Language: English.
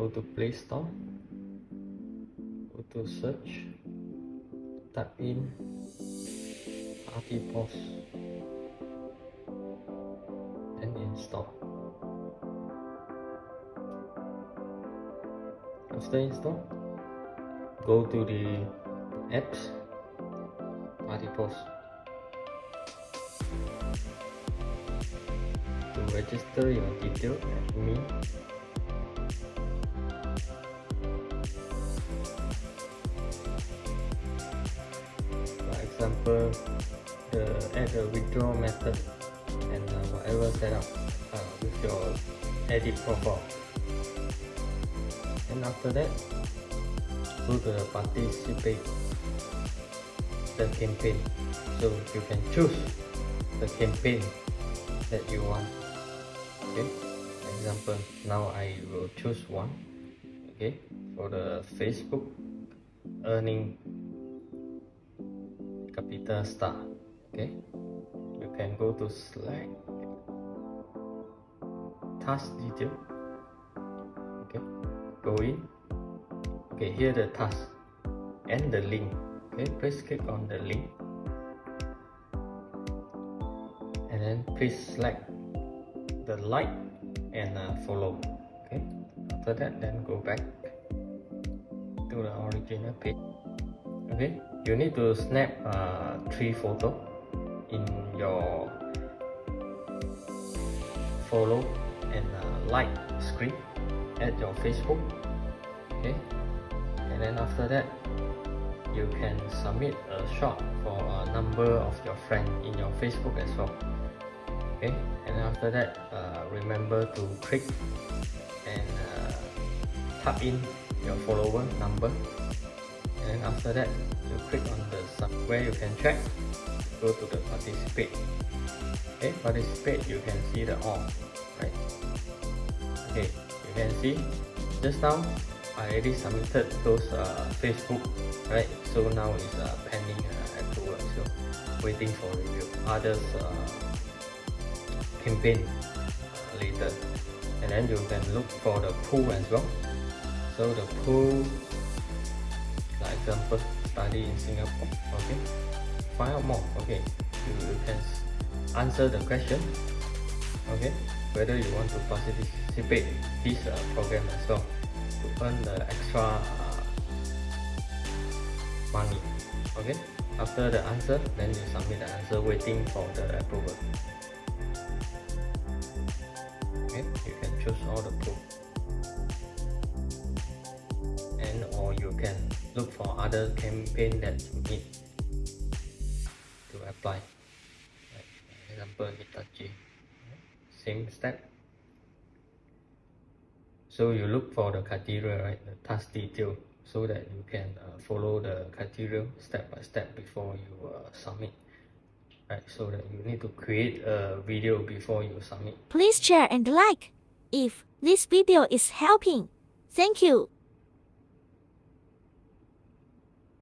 go to play store go to search type in RTPOS and install. After install go to the apps RTPOS to register your detail me example the add a withdrawal method and uh, whatever setup uh, with your edit profile. And after that go to the participate the campaign. So you can choose the campaign that you want okay? Example now I will choose one okay? For the Facebook earning capital star. Okay? You can go to select task detail. Okay? Go in. Okay here the task and the link. Okay? Please click on the link. And then please select the like and uh, follow. Okay? After that then go back to the original page. Okay you need to snap uh, three photo in your follow and uh, like screen at your Facebook okay? And then after that you can submit a shot for a number of your friends in your Facebook as well okay? And after that uh, remember to click and uh, type in your follower number and after that you click on the where you can check go to the participate. Okay participate you can see the all right? Okay you can see just now I already submitted those uh, Facebook right? So now it's uh, pending uh, approval so waiting for review. Others uh, campaign uh, later. And then you can look for the pool as well. So the pool example study in Singapore okay? Find out more okay? You, you can answer the question okay? Whether you want to participate this uh, program as well to earn the extra uh, money okay? After the answer then you submit the answer waiting for the approval. Okay? You can choose all the proof and or you can look for other campaign that you need to apply. Like example Hitachi. Same step. So you look for the criteria right? The task detail so that you can uh, follow the criteria step by step before you uh, submit right? So that you need to create a video before you submit. Please share and like if this video is helping. Thank you.